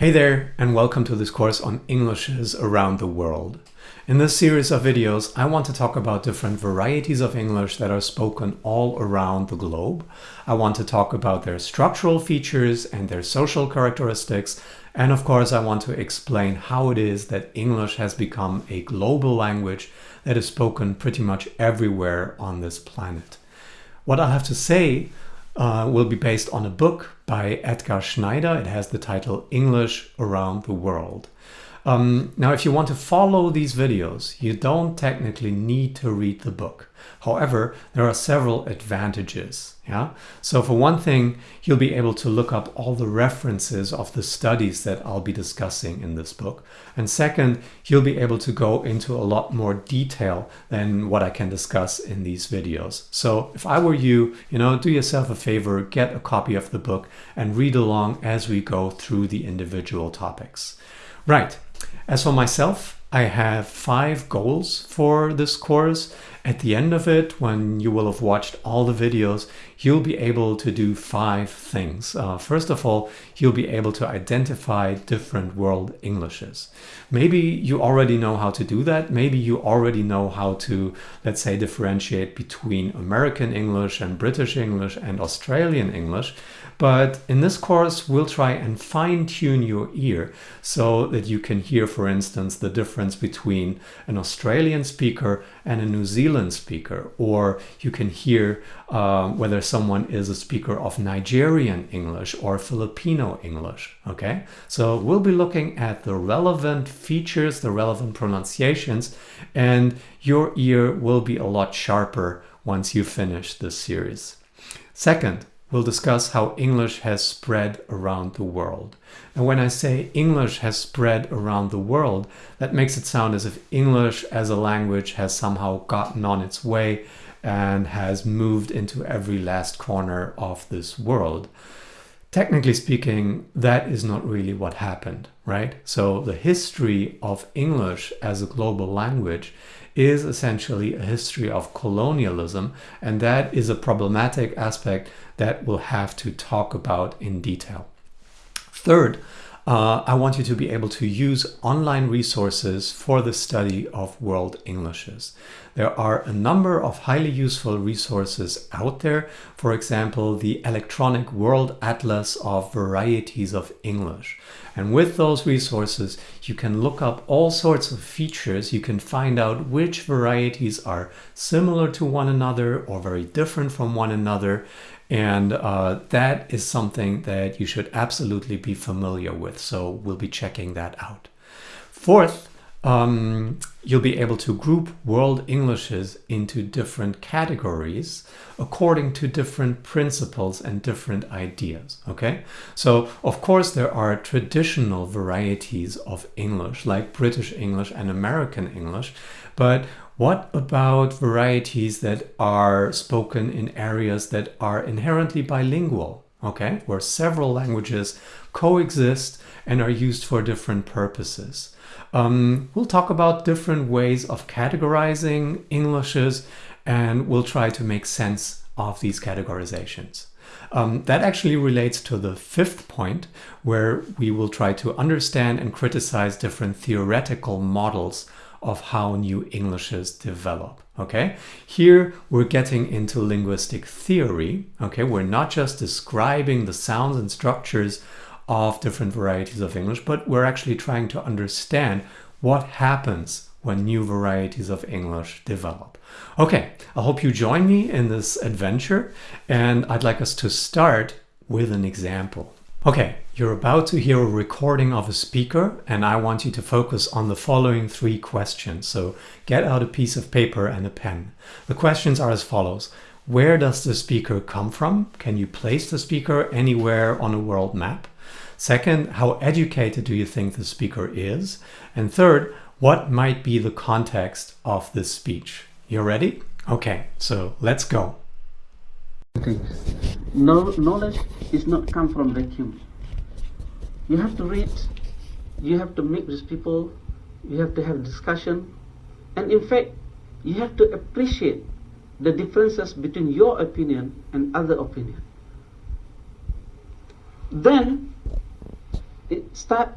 Hey there and welcome to this course on Englishes around the world. In this series of videos I want to talk about different varieties of English that are spoken all around the globe. I want to talk about their structural features and their social characteristics and of course I want to explain how it is that English has become a global language that is spoken pretty much everywhere on this planet. What I have to say uh, will be based on a book by Edgar Schneider. It has the title English Around the World. Um, now, if you want to follow these videos, you don't technically need to read the book. However, there are several advantages. Yeah. So for one thing, you'll be able to look up all the references of the studies that I'll be discussing in this book. And second, you'll be able to go into a lot more detail than what I can discuss in these videos. So if I were you, you know, do yourself a favor, get a copy of the book and read along as we go through the individual topics. Right. As for myself, I have five goals for this course. At the end of it, when you will have watched all the videos, you'll be able to do five things. Uh, first of all, you'll be able to identify different world Englishes. Maybe you already know how to do that. Maybe you already know how to, let's say, differentiate between American English and British English and Australian English. But in this course, we'll try and fine tune your ear so that you can hear, for instance, the difference between an Australian speaker and a New Zealand speaker, or you can hear uh, whether someone is a speaker of Nigerian English or Filipino English. Okay, so we'll be looking at the relevant features, the relevant pronunciations, and your ear will be a lot sharper once you finish this series. Second, we'll discuss how English has spread around the world. And when I say English has spread around the world, that makes it sound as if English as a language has somehow gotten on its way and has moved into every last corner of this world. Technically speaking, that is not really what happened, right? So the history of English as a global language is essentially a history of colonialism, and that is a problematic aspect that we'll have to talk about in detail. Third, uh, I want you to be able to use online resources for the study of world Englishes. There are a number of highly useful resources out there. For example, the electronic world atlas of varieties of English. And with those resources, you can look up all sorts of features. You can find out which varieties are similar to one another or very different from one another. And uh, that is something that you should absolutely be familiar with. So we'll be checking that out. Fourth, um, you'll be able to group world Englishes into different categories according to different principles and different ideas. Okay, so of course there are traditional varieties of English like British English and American English, but what about varieties that are spoken in areas that are inherently bilingual? Okay, where several languages coexist and are used for different purposes. Um, we'll talk about different ways of categorizing Englishes and we'll try to make sense of these categorizations. Um, that actually relates to the fifth point where we will try to understand and criticize different theoretical models of how new Englishes develop. Okay, here we're getting into linguistic theory. Okay, we're not just describing the sounds and structures of different varieties of English, but we're actually trying to understand what happens when new varieties of English develop. Okay, I hope you join me in this adventure and I'd like us to start with an example. Okay, you're about to hear a recording of a speaker and I want you to focus on the following three questions. So get out a piece of paper and a pen. The questions are as follows. Where does the speaker come from? Can you place the speaker anywhere on a world map? Second, how educated do you think the speaker is? And third, what might be the context of this speech? You ready? Okay, so let's go. Okay. No, knowledge is not come from vacuum. You have to read, you have to meet with people, you have to have discussion, and in fact, you have to appreciate the differences between your opinion and other opinion. Then it start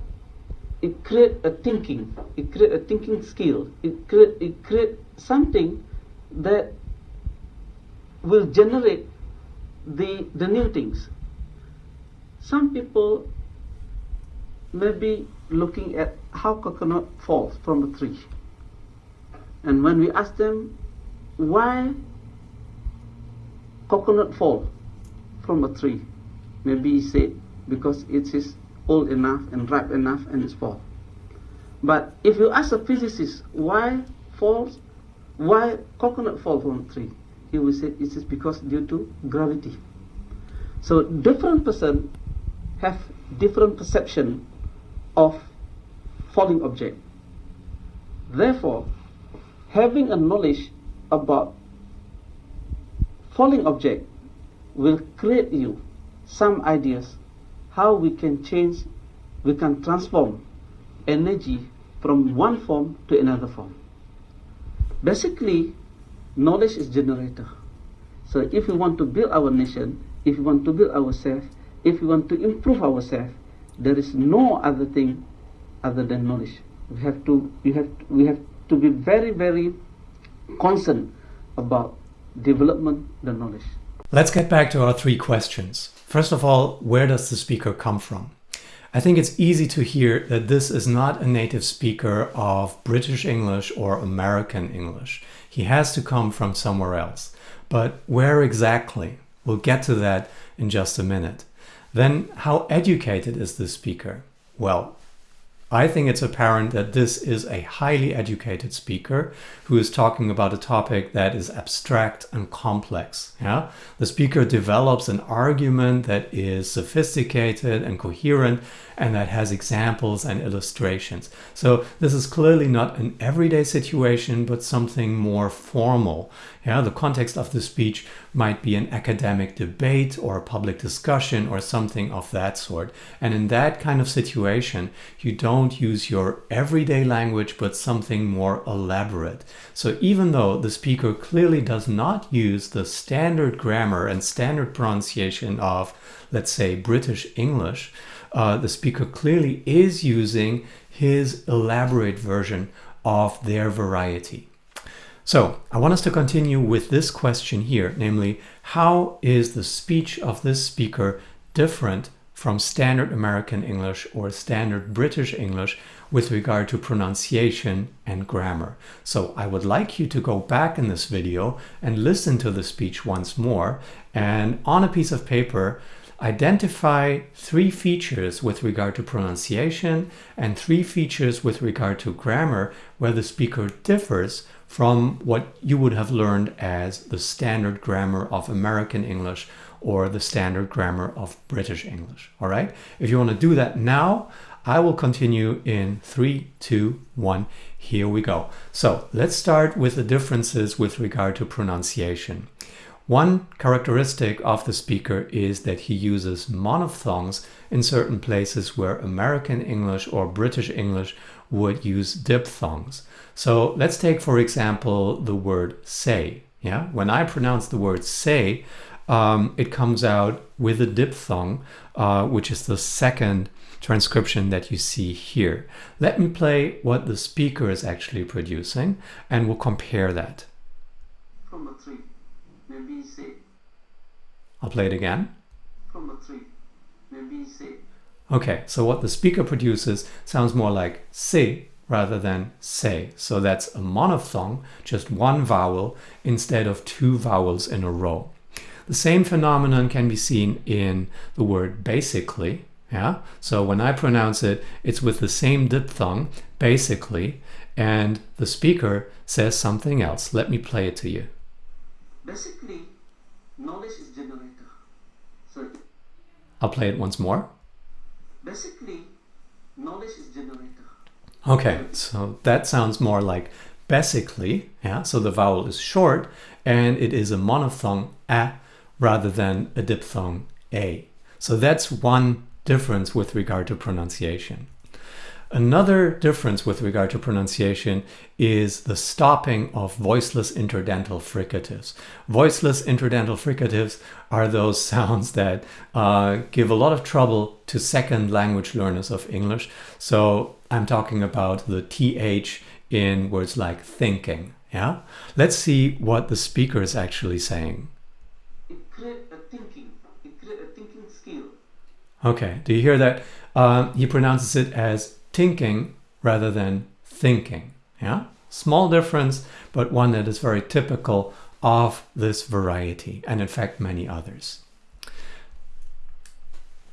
it create a thinking it create a thinking skill it create it create something that will generate the the new things. Some people may be looking at how coconut falls from a tree. And when we ask them why coconut fall from a tree? Maybe he said because it is old enough and ripe enough and it's fall. But if you ask a physicist why falls why coconut fall from tree he will say it is because due to gravity. So different person have different perception of falling object. Therefore having a knowledge about falling object will create you some ideas how we can change we can transform energy from one form to another form. Basically knowledge is generator. So if we want to build our nation if we want to build ourselves if we want to improve ourselves there is no other thing other than knowledge. We have to we have we have to be very very concerned about development the knowledge Let's get back to our three questions. First of all, where does the speaker come from? I think it's easy to hear that this is not a native speaker of British English or American English. He has to come from somewhere else. But where exactly? We'll get to that in just a minute. Then, how educated is the speaker? Well, I think it's apparent that this is a highly educated speaker who is talking about a topic that is abstract and complex. Yeah? The speaker develops an argument that is sophisticated and coherent and that has examples and illustrations. So this is clearly not an everyday situation, but something more formal. Yeah, the context of the speech might be an academic debate or a public discussion or something of that sort. And in that kind of situation, you don't use your everyday language, but something more elaborate. So even though the speaker clearly does not use the standard grammar and standard pronunciation of, let's say, British English, uh, the speaker clearly is using his elaborate version of their variety. So I want us to continue with this question here, namely, how is the speech of this speaker different from standard American English or standard British English with regard to pronunciation and grammar. So I would like you to go back in this video and listen to the speech once more and on a piece of paper identify three features with regard to pronunciation and three features with regard to grammar where the speaker differs from what you would have learned as the standard grammar of American English or the standard grammar of British English. All right. If you want to do that now, I will continue in three, two, one. Here we go. So let's start with the differences with regard to pronunciation. One characteristic of the speaker is that he uses monophthongs in certain places where American English or British English would use diphthongs. So let's take, for example, the word say. Yeah, When I pronounce the word say, um, it comes out with a diphthong, uh, which is the second transcription that you see here. Let me play what the speaker is actually producing and we'll compare that. say I'll play it again. a tree maybe say Okay, so what the speaker produces sounds more like say rather than say. So that's a monophthong, just one vowel instead of two vowels in a row. The same phenomenon can be seen in the word basically. Yeah. So when I pronounce it, it's with the same diphthong, basically, and the speaker says something else. Let me play it to you. basically knowledge is generator so I'll play it once more. basically knowledge is generator Okay, so that sounds more like basically, yeah, so the vowel is short and it is a monophthong a rather than a diphthong a. So that's one difference with regard to pronunciation. Another difference with regard to pronunciation is the stopping of voiceless interdental fricatives. Voiceless interdental fricatives are those sounds that uh, give a lot of trouble to second language learners of English. So I'm talking about the TH in words like thinking. Yeah, let's see what the speaker is actually saying. It creates a thinking. It creates a thinking. Okay, do you hear that? Uh, he pronounces it as thinking rather than thinking. Yeah, small difference, but one that is very typical of this variety, and in fact many others.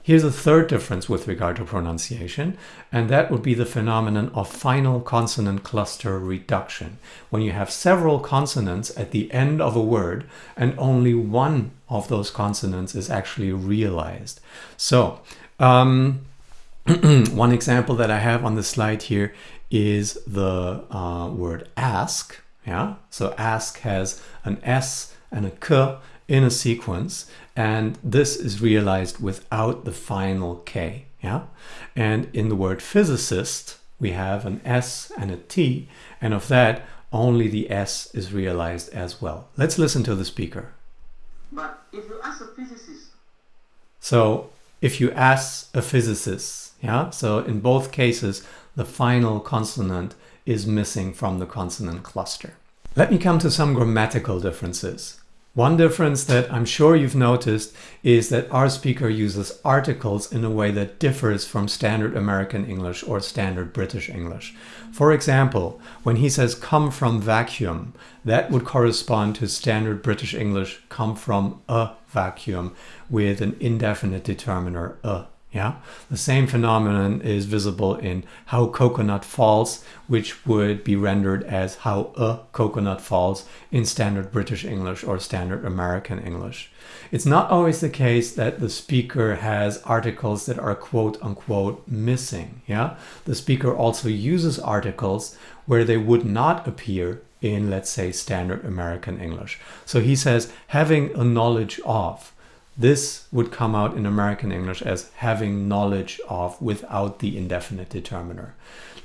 Here's a third difference with regard to pronunciation, and that would be the phenomenon of final consonant cluster reduction. When you have several consonants at the end of a word and only one of those consonants is actually realized. So, um, one example that I have on the slide here is the uh, word ask. Yeah, so ask has an S and a K in a sequence, and this is realized without the final K. Yeah, and in the word physicist, we have an S and a T, and of that, only the S is realized as well. Let's listen to the speaker. But if you ask a physicist, So if you ask a physicist, yeah, so in both cases, the final consonant is missing from the consonant cluster. Let me come to some grammatical differences. One difference that I'm sure you've noticed is that our speaker uses articles in a way that differs from standard American English or standard British English. For example, when he says come from vacuum, that would correspond to standard British English come from a vacuum with an indefinite determiner a. Yeah, the same phenomenon is visible in how coconut falls, which would be rendered as how a coconut falls in standard British English or standard American English. It's not always the case that the speaker has articles that are quote unquote missing. Yeah, the speaker also uses articles where they would not appear in, let's say, standard American English. So he says having a knowledge of. This would come out in American English as having knowledge of without the indefinite determiner.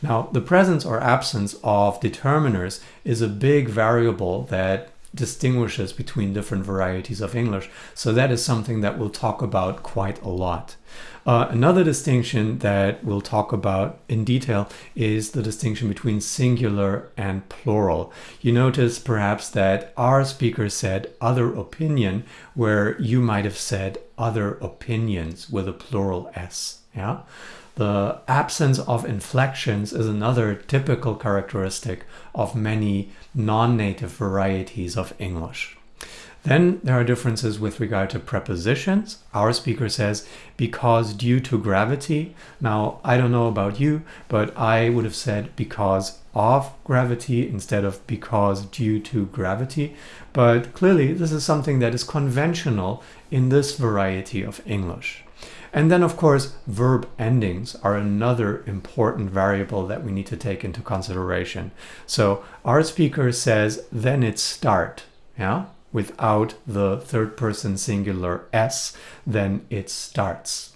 Now, the presence or absence of determiners is a big variable that distinguishes between different varieties of English. So that is something that we'll talk about quite a lot. Uh, another distinction that we'll talk about in detail is the distinction between singular and plural. You notice perhaps that our speaker said other opinion, where you might have said other opinions with a plural S. Yeah. The absence of inflections is another typical characteristic of many non-native varieties of English. Then there are differences with regard to prepositions. Our speaker says, because due to gravity. Now, I don't know about you, but I would have said because of gravity instead of because due to gravity. But clearly, this is something that is conventional in this variety of English. And then, of course, verb endings are another important variable that we need to take into consideration. So our speaker says, then it start. Yeah, without the third person singular s, then it starts.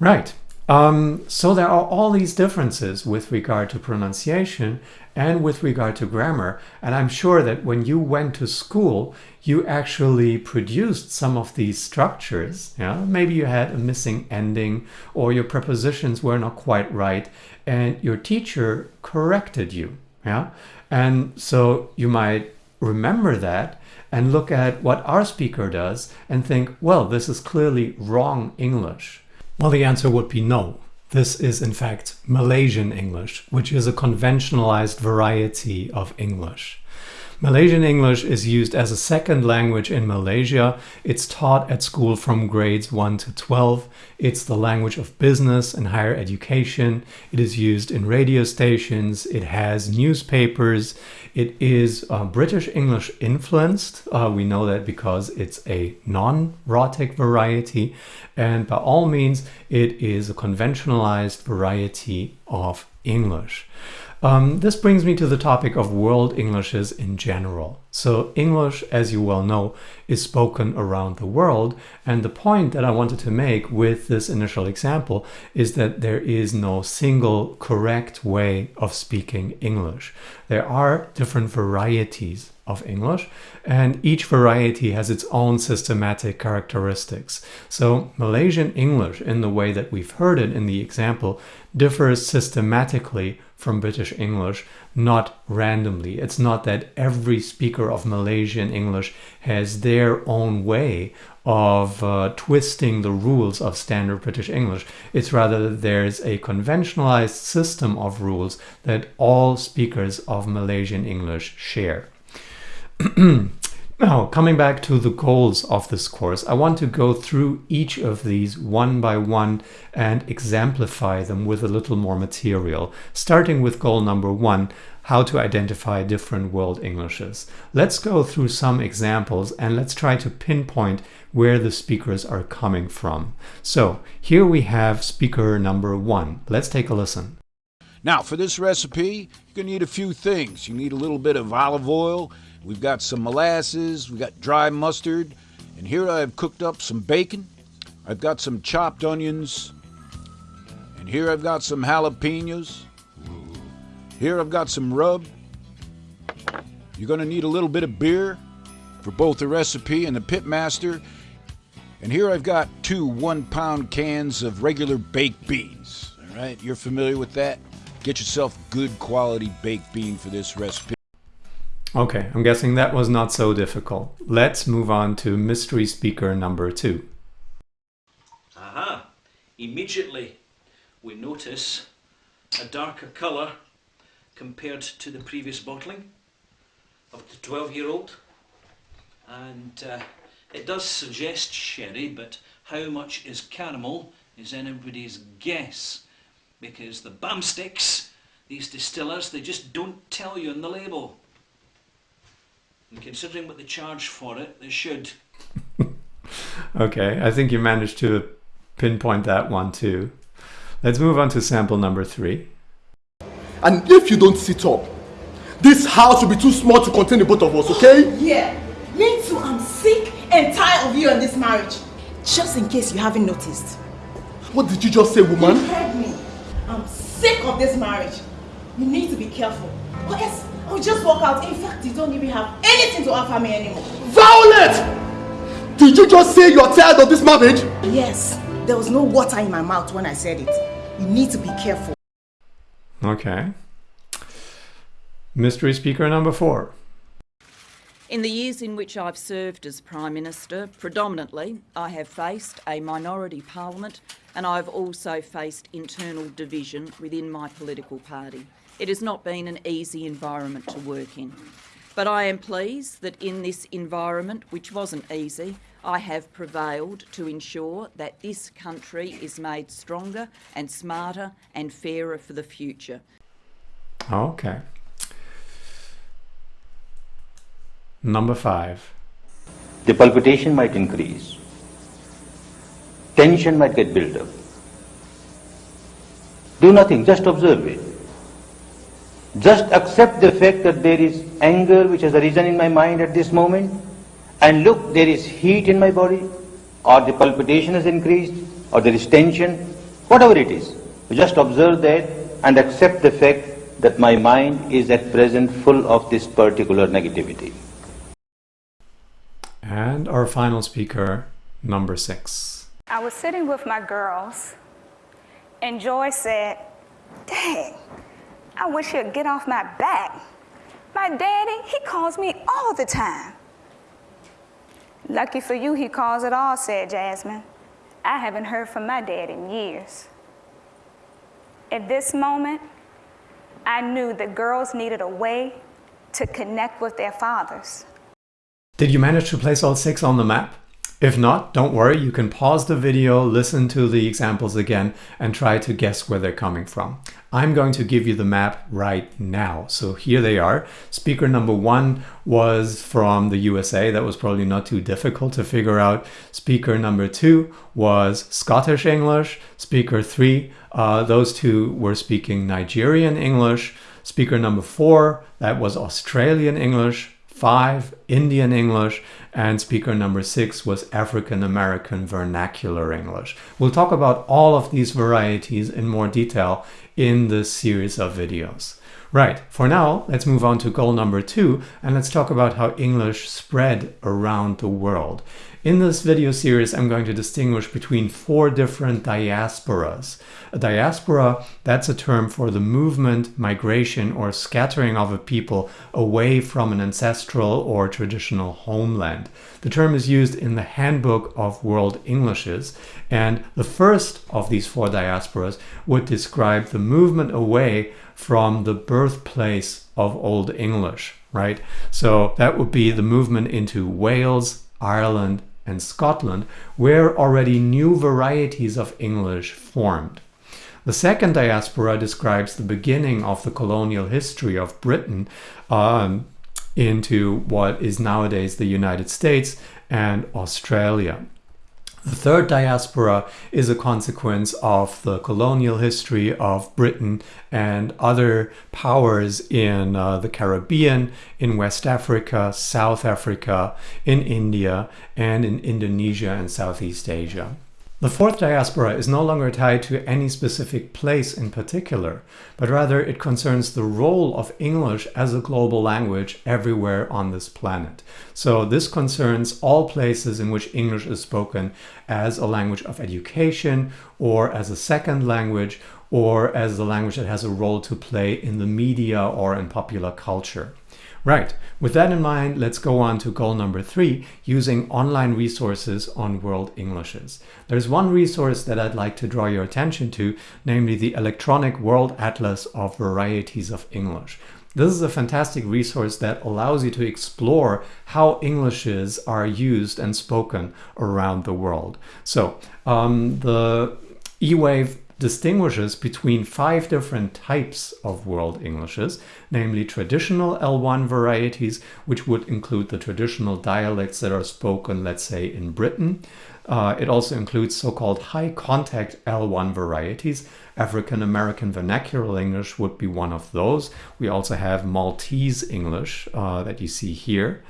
Right. Um, so there are all these differences with regard to pronunciation and with regard to grammar. And I'm sure that when you went to school, you actually produced some of these structures. Yeah? Maybe you had a missing ending or your prepositions were not quite right and your teacher corrected you. Yeah? And so you might remember that and look at what our speaker does and think, well, this is clearly wrong English. Well, the answer would be no. This is in fact Malaysian English, which is a conventionalized variety of English. Malaysian English is used as a second language in Malaysia. It's taught at school from grades 1 to 12. It's the language of business and higher education. It is used in radio stations. It has newspapers. It is uh, British English influenced. Uh, we know that because it's a non-rhotic variety. And by all means, it is a conventionalized variety of English. Um, this brings me to the topic of world Englishes in general. So English, as you well know, is spoken around the world. And the point that I wanted to make with this initial example is that there is no single correct way of speaking English. There are different varieties of English and each variety has its own systematic characteristics. So Malaysian English in the way that we've heard it in the example differs systematically from British English, not randomly. It's not that every speaker of Malaysian English has their own way of uh, twisting the rules of standard British English. It's rather that there's a conventionalized system of rules that all speakers of Malaysian English share. Now, coming back to the goals of this course, I want to go through each of these one by one and exemplify them with a little more material, starting with goal number one, how to identify different world Englishes. Let's go through some examples and let's try to pinpoint where the speakers are coming from. So here we have speaker number one. Let's take a listen. Now, for this recipe, you're to need a few things. You need a little bit of olive oil, We've got some molasses, we've got dry mustard, and here I've cooked up some bacon. I've got some chopped onions, and here I've got some jalapenos. Here I've got some rub. You're to need a little bit of beer for both the recipe and the pitmaster. And here I've got two one pound cans of regular baked beans. All right, you're familiar with that? Get yourself good quality baked bean for this recipe. Okay, I'm guessing that was not so difficult. Let's move on to mystery speaker number two. Aha! Immediately we notice a darker colour compared to the previous bottling of the 12 year old and uh, it does suggest sherry but how much is caramel is anybody's guess because the bam sticks, these distillers, they just don't tell you on the label. And considering what they charge for it, they should. okay, I think you managed to pinpoint that one too. Let's move on to sample number three. And if you don't sit up, this house will be too small to contain the both of us, okay? Yeah, me too. I'm sick and tired of you and this marriage. Just in case you haven't noticed. What did you just say, woman? You heard me. I'm sick of this marriage. You need to be careful. Or else I'll just walk out. In fact, you don't even have anything to offer me anymore. Violet! Did you just say you're tired of this marriage? Yes. There was no water in my mouth when I said it. You need to be careful. Okay. Mystery speaker number four. In the years in which I've served as Prime Minister, predominantly I have faced a minority parliament and I've also faced internal division within my political party. It has not been an easy environment to work in. But I am pleased that in this environment, which wasn't easy, I have prevailed to ensure that this country is made stronger and smarter and fairer for the future. Okay. Number five. The palpitation might increase. Tension might get built up. Do nothing, just observe it. Just accept the fact that there is anger which has arisen in my mind at this moment and look, there is heat in my body or the palpitation has increased or there is tension, whatever it is. Just observe that and accept the fact that my mind is at present full of this particular negativity. And our final speaker, number six. I was sitting with my girls and Joy said, Dang, I wish he'd get off my back. My daddy, he calls me all the time. Lucky for you, he calls it all, said Jasmine. I haven't heard from my dad in years. At this moment, I knew that girls needed a way to connect with their fathers. Did you manage to place all six on the map? If not, don't worry, you can pause the video, listen to the examples again, and try to guess where they're coming from. I'm going to give you the map right now. So here they are. Speaker number one was from the USA. That was probably not too difficult to figure out. Speaker number two was Scottish English. Speaker three, uh, those two were speaking Nigerian English. Speaker number four, that was Australian English. Five, Indian English. And speaker number six was African American Vernacular English. We'll talk about all of these varieties in more detail in this series of videos. Right, for now, let's move on to goal number two, and let's talk about how English spread around the world. In this video series, I'm going to distinguish between four different diasporas. A diaspora, that's a term for the movement, migration, or scattering of a people away from an ancestral or traditional homeland. The term is used in the Handbook of World Englishes, and the first of these four diasporas would describe the movement away from the birthplace of Old English, right? So that would be the movement into Wales, Ireland, and Scotland, where already new varieties of English formed. The second diaspora describes the beginning of the colonial history of Britain um, into what is nowadays the United States and Australia. The third diaspora is a consequence of the colonial history of Britain and other powers in uh, the Caribbean, in West Africa, South Africa, in India, and in Indonesia and Southeast Asia. The fourth diaspora is no longer tied to any specific place in particular, but rather it concerns the role of English as a global language everywhere on this planet. So this concerns all places in which English is spoken as a language of education or as a second language or as a language that has a role to play in the media or in popular culture. Right, with that in mind, let's go on to goal number three, using online resources on World Englishes. There's one resource that I'd like to draw your attention to, namely the Electronic World Atlas of Varieties of English. This is a fantastic resource that allows you to explore how Englishes are used and spoken around the world. So um, the eWave distinguishes between five different types of World Englishes, namely traditional L1 varieties, which would include the traditional dialects that are spoken, let's say, in Britain. Uh, it also includes so-called high contact L1 varieties. African American Vernacular English would be one of those. We also have Maltese English uh, that you see here.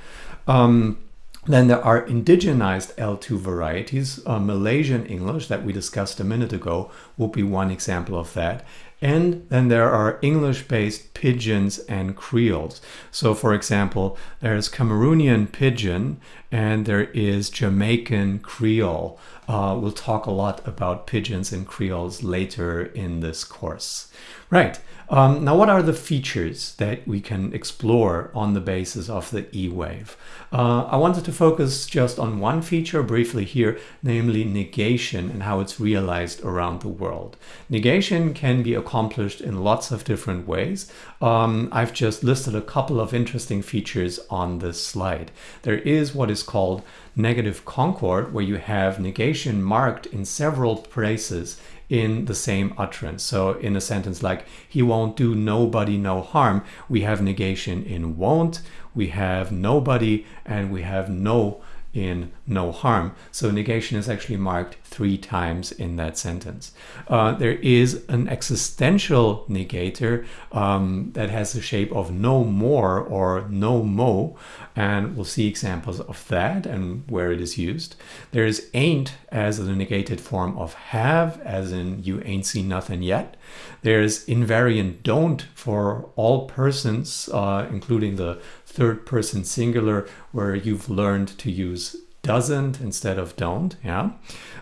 Um, then there are indigenized L2 varieties. Uh, Malaysian English that we discussed a minute ago will be one example of that. And then there are English-based pidgins and creoles. So for example, there's Cameroonian pidgin and there is Jamaican creole. Uh, we'll talk a lot about pidgins and creoles later in this course. Right. Um, now, what are the features that we can explore on the basis of the E-wave? Uh, I wanted to focus just on one feature briefly here, namely negation and how it's realized around the world. Negation can be accomplished in lots of different ways. Um, I've just listed a couple of interesting features on this slide. There is what is called negative concord, where you have negation marked in several places in the same utterance. So in a sentence like, he won't do nobody no harm, we have negation in won't, we have nobody, and we have no in no harm. So negation is actually marked three times in that sentence. Uh, there is an existential negator um, that has the shape of no more or no mo, and we'll see examples of that and where it is used. There's ain't as a negated form of have, as in you ain't seen nothing yet. There's invariant don't for all persons, uh, including the third person singular where you've learned to use doesn't instead of don't yeah?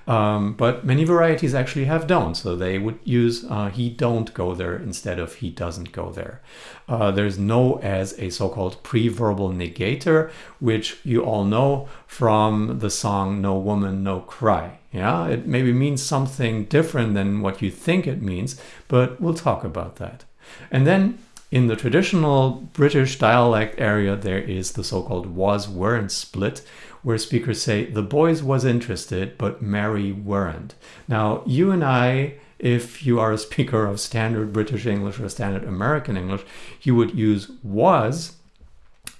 Um, but many varieties actually have don't so they would use uh, he don't go there instead of he doesn't go there. Uh, there's no as a so-called pre-verbal negator which you all know from the song no woman no cry yeah? It maybe means something different than what you think it means but we'll talk about that. And then in the traditional British dialect area, there is the so-called was-weren't split, where speakers say the boys was interested, but Mary weren't. Now, you and I, if you are a speaker of standard British English or standard American English, you would use was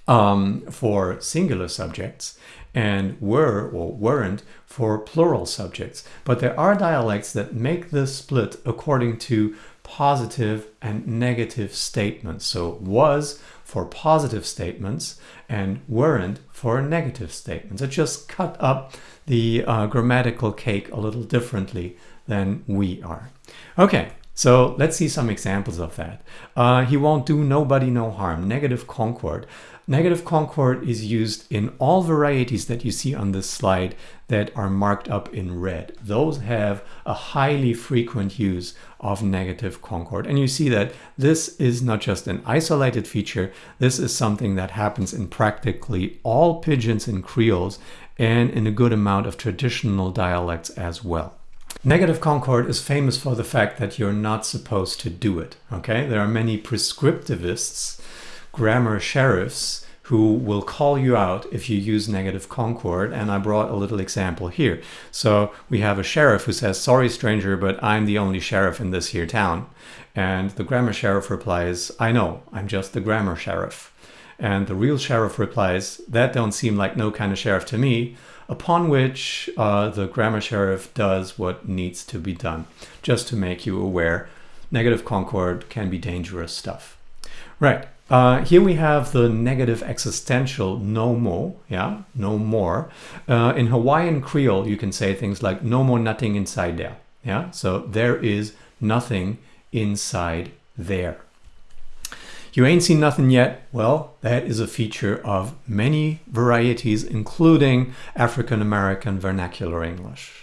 um, for singular subjects and were or weren't for plural subjects. But there are dialects that make this split according to positive and negative statements. So was for positive statements and weren't for negative statements. It just cut up the uh, grammatical cake a little differently than we are. Okay, so let's see some examples of that. Uh, he won't do nobody no harm, negative concord. Negative concord is used in all varieties that you see on this slide that are marked up in red. Those have a highly frequent use of negative concord. And you see that this is not just an isolated feature, this is something that happens in practically all pidgins and creoles and in a good amount of traditional dialects as well. Negative concord is famous for the fact that you're not supposed to do it. Okay, there are many prescriptivists grammar sheriffs who will call you out if you use negative concord and I brought a little example here. So we have a sheriff who says sorry stranger but I'm the only sheriff in this here town and the grammar sheriff replies I know I'm just the grammar sheriff and the real sheriff replies that don't seem like no kind of sheriff to me upon which uh, the grammar sheriff does what needs to be done just to make you aware negative concord can be dangerous stuff. Right, uh, here we have the negative existential no more, yeah, no more. Uh, in Hawaiian Creole, you can say things like no more nothing inside there, yeah. So there is nothing inside there. You ain't seen nothing yet? Well, that is a feature of many varieties, including African American vernacular English.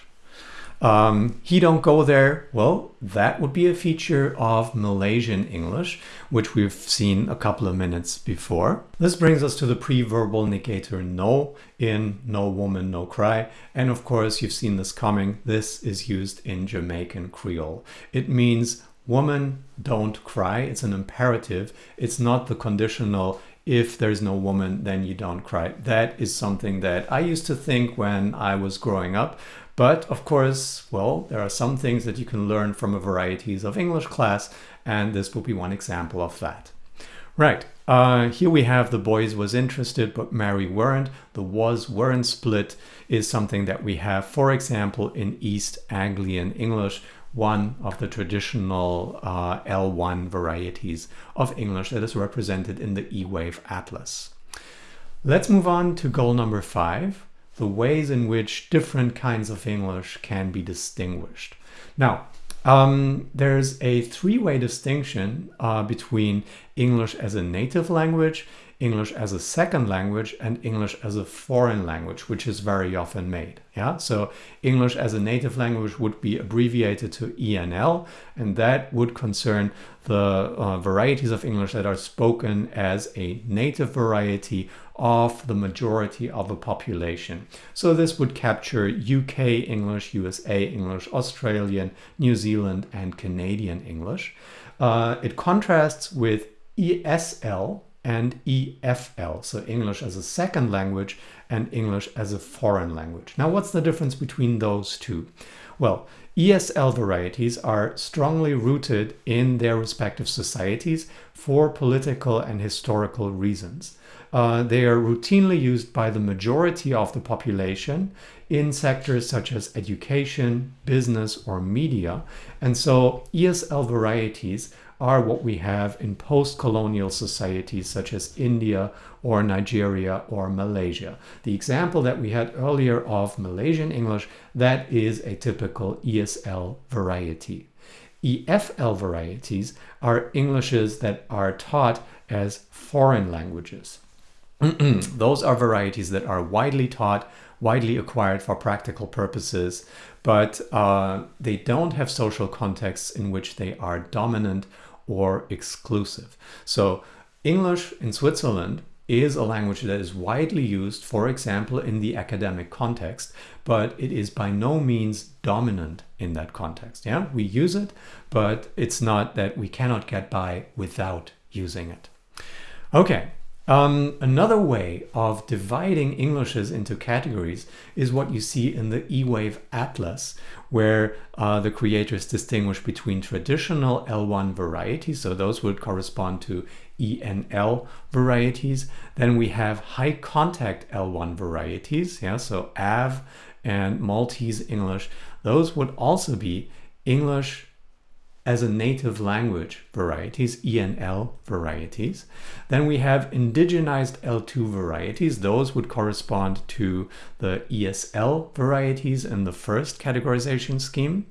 Um, he don't go there. Well, that would be a feature of Malaysian English, which we've seen a couple of minutes before. This brings us to the pre-verbal negator no in no woman, no cry. And of course, you've seen this coming. This is used in Jamaican Creole. It means woman, don't cry. It's an imperative. It's not the conditional if there's no woman, then you don't cry. That is something that I used to think when I was growing up. But of course, well, there are some things that you can learn from a varieties of English class, and this will be one example of that. Right, uh, here we have the boys was interested but Mary weren't. The was weren't split is something that we have, for example, in East Anglian English, one of the traditional uh, L1 varieties of English that is represented in the E-Wave Atlas. Let's move on to goal number five, the ways in which different kinds of English can be distinguished. Now, um, there's a three-way distinction uh, between English as a native language, English as a second language, and English as a foreign language, which is very often made. Yeah, so English as a native language would be abbreviated to ENL, and that would concern the uh, varieties of English that are spoken as a native variety of the majority of a population. So this would capture UK English, USA English, Australian, New Zealand and Canadian English. Uh, it contrasts with ESL and EFL, so English as a second language and English as a foreign language. Now what's the difference between those two? Well, ESL varieties are strongly rooted in their respective societies for political and historical reasons. Uh, they are routinely used by the majority of the population in sectors such as education, business, or media. And so ESL varieties are what we have in post-colonial societies such as India or Nigeria or Malaysia. The example that we had earlier of Malaysian English, that is a typical ESL variety. EFL varieties are Englishes that are taught as foreign languages. Those are varieties that are widely taught, widely acquired for practical purposes, but uh, they don't have social contexts in which they are dominant or exclusive. So English in Switzerland is a language that is widely used, for example, in the academic context, but it is by no means dominant in that context. Yeah, we use it, but it's not that we cannot get by without using it. Okay, um, another way of dividing Englishes into categories is what you see in the E-Wave Atlas, where uh, the creators distinguish between traditional L1 varieties, so those would correspond to ENL varieties. Then we have high contact L1 varieties, yeah, so AV and Maltese English. Those would also be English as a native language varieties, ENL varieties. Then we have indigenized L2 varieties. Those would correspond to the ESL varieties in the first categorization scheme.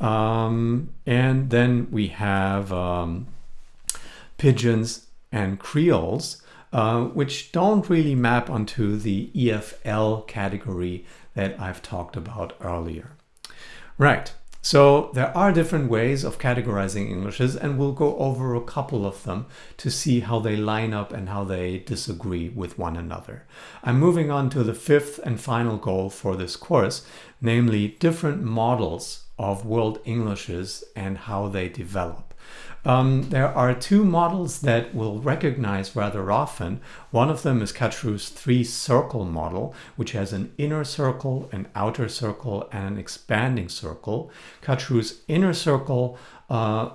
Um, and then we have um, pidgins and creoles, uh, which don't really map onto the EFL category that I've talked about earlier. Right, so there are different ways of categorizing Englishes and we'll go over a couple of them to see how they line up and how they disagree with one another. I'm moving on to the fifth and final goal for this course, namely different models of World Englishes and how they develop. Um, there are two models that we'll recognize rather often. One of them is Kachru's three-circle model, which has an inner circle, an outer circle, and an expanding circle. Kachru's inner circle uh,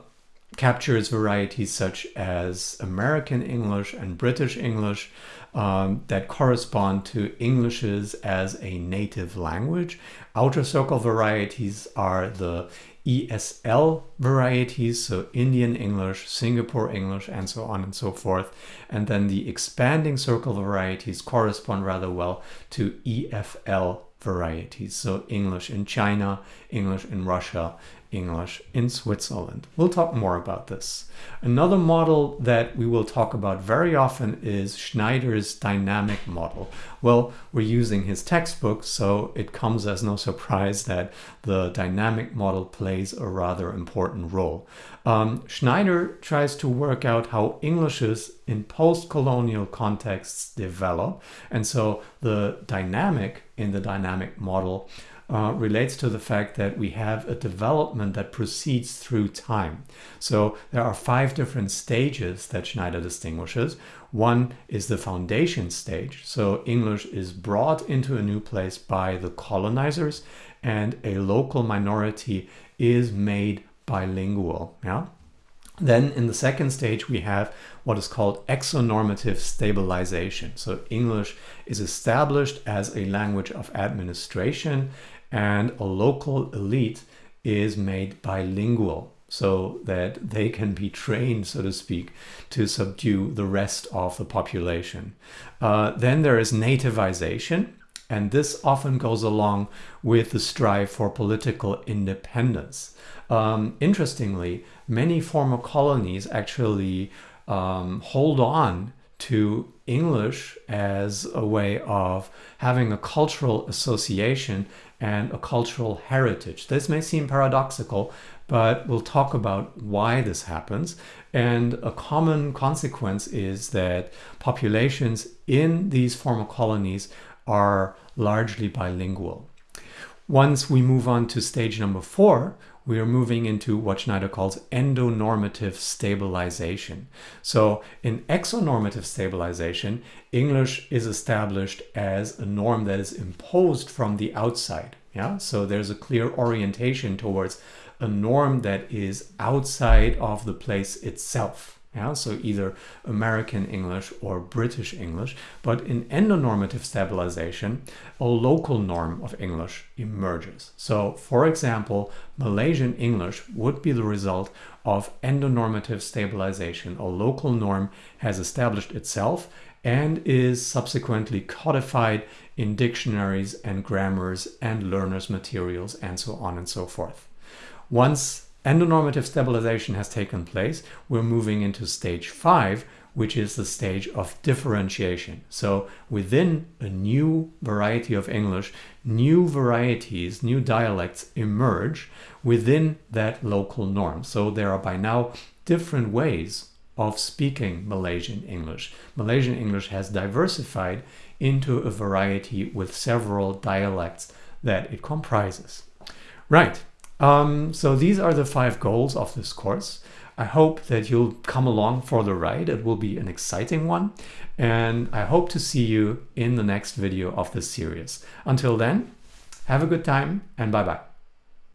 captures varieties such as American English and British English um, that correspond to Englishes as a native language. Outer circle varieties are the ESL varieties, so Indian English, Singapore English, and so on and so forth. And then the expanding circle varieties correspond rather well to EFL varieties, so English in China, English in Russia, English in Switzerland. We'll talk more about this. Another model that we will talk about very often is Schneider's dynamic model. Well, we're using his textbook, so it comes as no surprise that the dynamic model plays a rather important role. Um, Schneider tries to work out how Englishes in post-colonial contexts develop, and so the dynamic in the dynamic model uh, relates to the fact that we have a development that proceeds through time. So there are five different stages that Schneider distinguishes. One is the foundation stage. So English is brought into a new place by the colonizers and a local minority is made bilingual. Yeah. Then in the second stage, we have what is called exonormative stabilization. So English is established as a language of administration and a local elite is made bilingual so that they can be trained, so to speak, to subdue the rest of the population. Uh, then there is nativization, and this often goes along with the strive for political independence. Um, interestingly, many former colonies actually um, hold on to English as a way of having a cultural association and a cultural heritage. This may seem paradoxical, but we'll talk about why this happens. And a common consequence is that populations in these former colonies are largely bilingual. Once we move on to stage number four, we are moving into what Schneider calls endonormative stabilization. So in exonormative stabilization, English is established as a norm that is imposed from the outside. Yeah, so there's a clear orientation towards a norm that is outside of the place itself. Yeah, so either American English or British English, but in endonormative stabilization, a local norm of English emerges. So for example, Malaysian English would be the result of endonormative stabilization. A local norm has established itself and is subsequently codified in dictionaries and grammars and learners materials and so on and so forth. Once endonormative stabilization has taken place, we're moving into stage five, which is the stage of differentiation. So within a new variety of English, new varieties, new dialects emerge within that local norm. So there are by now different ways of speaking Malaysian English. Malaysian English has diversified into a variety with several dialects that it comprises. Right, um, so these are the five goals of this course. I hope that you'll come along for the ride. It will be an exciting one. And I hope to see you in the next video of this series. Until then, have a good time and bye-bye.